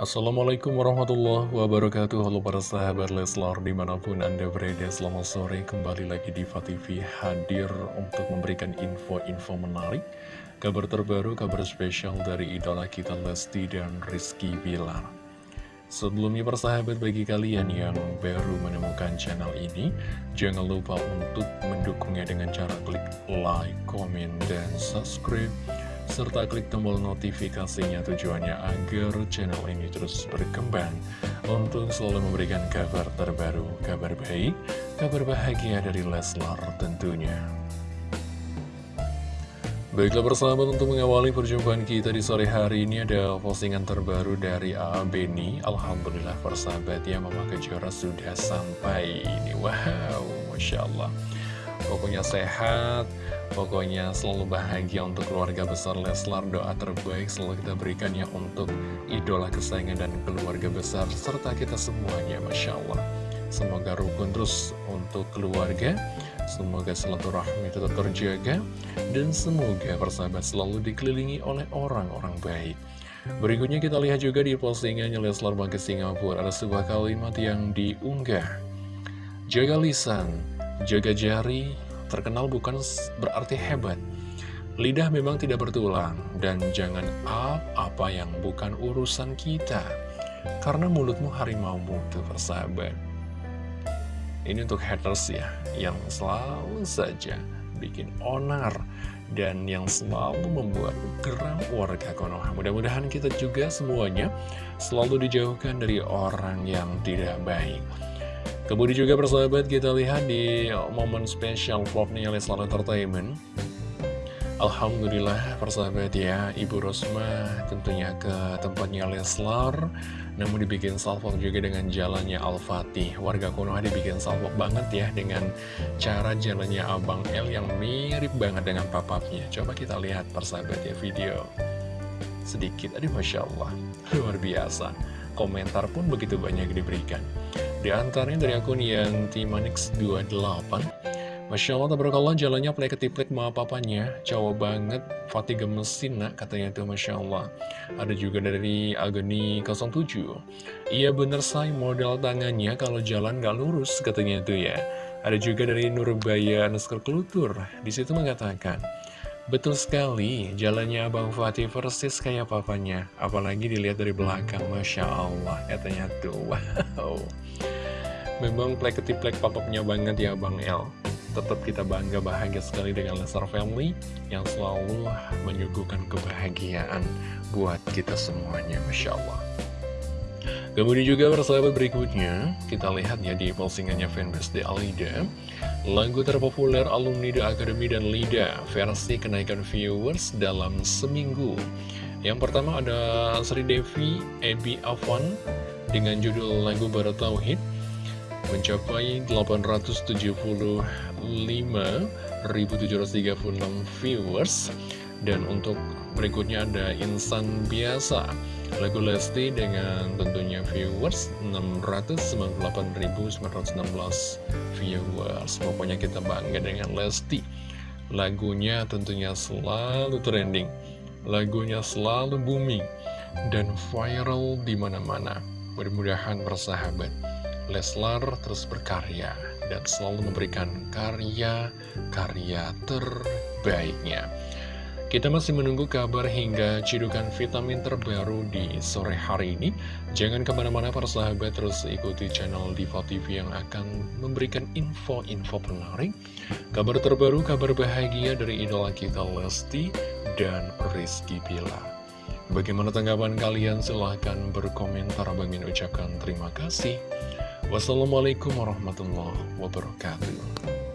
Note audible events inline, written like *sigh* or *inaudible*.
Assalamualaikum warahmatullahi wabarakatuh. Halo para sahabat Leslar di mana pun anda berada Selamat sore. Kembali lagi di TV hadir untuk memberikan info-info menarik. Kabar terbaru, kabar spesial dari idola kita Lesti dan Rizky Bilar. Sebelumnya persahabat bagi kalian yang baru menemukan channel ini Jangan lupa untuk mendukungnya dengan cara klik like, comment, dan subscribe serta klik tombol notifikasinya tujuannya agar channel ini terus berkembang untuk selalu memberikan kabar terbaru, kabar baik, kabar bahagia dari Leslar tentunya. Baiklah persahabat untuk mengawali perjumpaan kita di sore hari ini ada postingan terbaru dari A.A. Beni Alhamdulillah persahabat ya Mama Kejora sudah sampai ini Wow Masya Allah Pokoknya sehat, pokoknya selalu bahagia untuk keluarga besar Leslar. Doa terbaik selalu kita berikan ya untuk idola kesayangan dan keluarga besar, serta kita semuanya, Masya Allah. Semoga rukun terus untuk keluarga, semoga silaturahmi tetap terjaga, dan semoga persahabat selalu dikelilingi oleh orang-orang baik. Berikutnya kita lihat juga di postingannya Leslar Bangke Singapura, ada sebuah kalimat yang diunggah. Jaga lisan, Jaga jari terkenal bukan berarti hebat. Lidah memang tidak bertulang, dan jangan up apa yang bukan urusan kita. Karena mulutmu harimaumu tuh persahabat. Ini untuk haters ya, yang selalu saja bikin onar dan yang selalu membuat geram warga Konoha. Mudah-mudahan kita juga semuanya selalu dijauhkan dari orang yang tidak baik. Kemudian juga persahabat kita lihat di momen spesial vlognya Leslar Entertainment. Alhamdulillah persahabat ya Ibu Rosma tentunya ke tempatnya Leslar Namun dibikin salvok juga dengan jalannya Al-Fatih. Warga Konoha dibikin salvok banget ya Dengan cara jalannya Abang L yang mirip banget dengan papapnya. Coba kita lihat persahabat ya video. Sedikit, aduh Masya Allah Luar biasa. Komentar pun begitu banyak diberikan di antaranya dari akun yang Timanix28 Masya Allah, tabarakallah jalannya plek ketiplek ma papanya Cowok banget, Fatih gemesin nak katanya itu Masya Allah. Ada juga dari Agni 07 Iya bener say, modal tangannya kalau jalan gak lurus katanya itu ya. Ada juga dari Nurbaya Nusker Kelutur. Di situ mengatakan Betul sekali, jalannya Abang Fatih persis kayak papanya. Apalagi dilihat dari belakang, Masya Allah Katanya tuh, *laughs* wow Memang plek ketiplek papapnya banget ya Bang El. Tetap kita bangga bahagia sekali dengan Lesar Family Yang selalu menyuguhkan kebahagiaan buat kita semuanya Masya Allah. Kemudian juga persahabat berikutnya Kita lihat ya di postingannya fanbase The Alida. Lagu terpopuler alumni The Academy dan Lida Versi kenaikan viewers dalam seminggu. Yang pertama ada Sri Devi Ebi Afwan Dengan judul lagu Barat Tauhid mencapai 875.736 viewers. Dan untuk berikutnya ada Insan Biasa. Lagu Lesti dengan tentunya viewers 698.916 viewers. Pokoknya kita bangga dengan Lesti. Lagunya tentunya selalu trending. Lagunya selalu booming dan viral di mana-mana. Mudah-mudahan bersahabat Leslar terus berkarya dan selalu memberikan karya-karya terbaiknya. Kita masih menunggu kabar hingga cidukan vitamin terbaru di sore hari ini. Jangan ke mana-mana para sahabat, terus ikuti channel Diva TV yang akan memberikan info-info menarik. Kabar terbaru, kabar bahagia dari idola kita Lesti dan Rizky Pilar. Bagaimana tanggapan kalian? Silahkan berkomentar. Bagi ucapkan terima kasih. Wassalamualaikum warahmatullahi wabarakatuh.